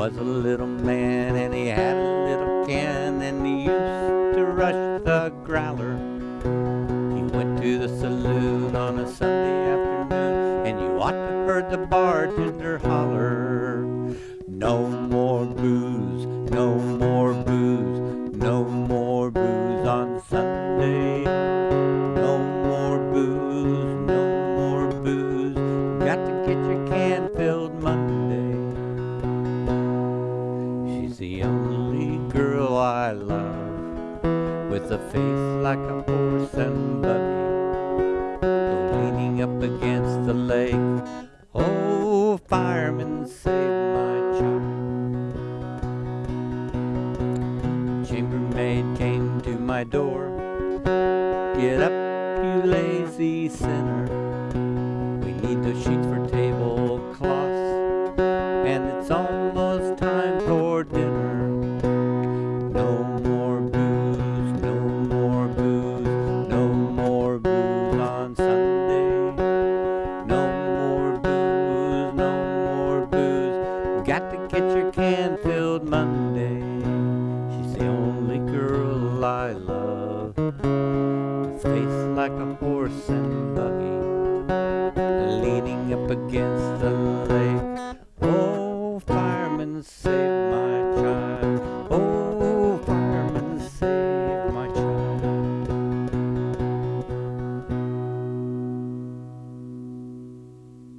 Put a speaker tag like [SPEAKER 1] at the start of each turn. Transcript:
[SPEAKER 1] was a little man and he had a little can and he used to rush the growler. He went to the saloon on a Sunday afternoon and you ought to heard the bartender holler. No more booze, no more booze, no more booze on Sunday. Only girl I love with a face like a horse and. Go leaning up against the lake. Oh, fireman, save my child. Chambermaid came to my door. Get up, you lazy sinner. We need those sheets for tablecloths, and it's almost on Sunday. No more booze, no more booze. Got to get your can filled Monday. She's the only girl I love. Face like a horse and buggy. Leaning up against the